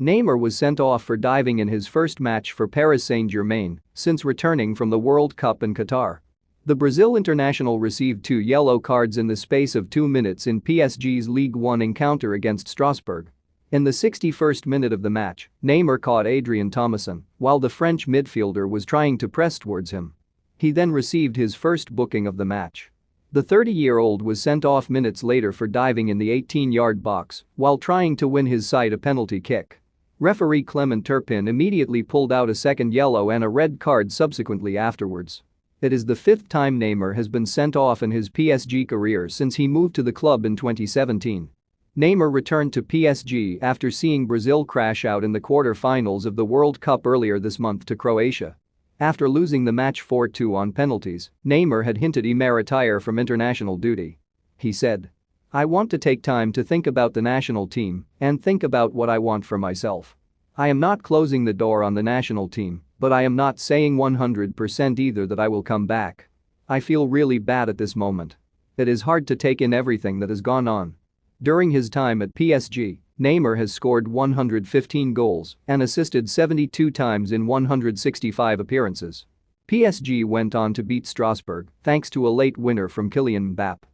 Neymar was sent off for diving in his first match for Paris Saint-Germain since returning from the World Cup in Qatar. The Brazil international received two yellow cards in the space of two minutes in PSG's League One encounter against Strasbourg. In the 61st minute of the match, Neymar caught Adrien Thomasson while the French midfielder was trying to press towards him. He then received his first booking of the match. The 30-year-old was sent off minutes later for diving in the 18-yard box while trying to win his side a penalty kick. Referee Clement Turpin immediately pulled out a second yellow and a red card subsequently afterwards. It is the fifth time Neymar has been sent off in his PSG career since he moved to the club in 2017. Neymar returned to PSG after seeing Brazil crash out in the quarter-finals of the World Cup earlier this month to Croatia. After losing the match 4-2 on penalties, Neymar had hinted he may retire from international duty. He said, I want to take time to think about the national team and think about what I want for myself. I am not closing the door on the national team, but I am not saying 100% either that I will come back. I feel really bad at this moment. It is hard to take in everything that has gone on. During his time at PSG, Neymar has scored 115 goals and assisted 72 times in 165 appearances. PSG went on to beat Strasbourg thanks to a late winner from Kylian Mbappe.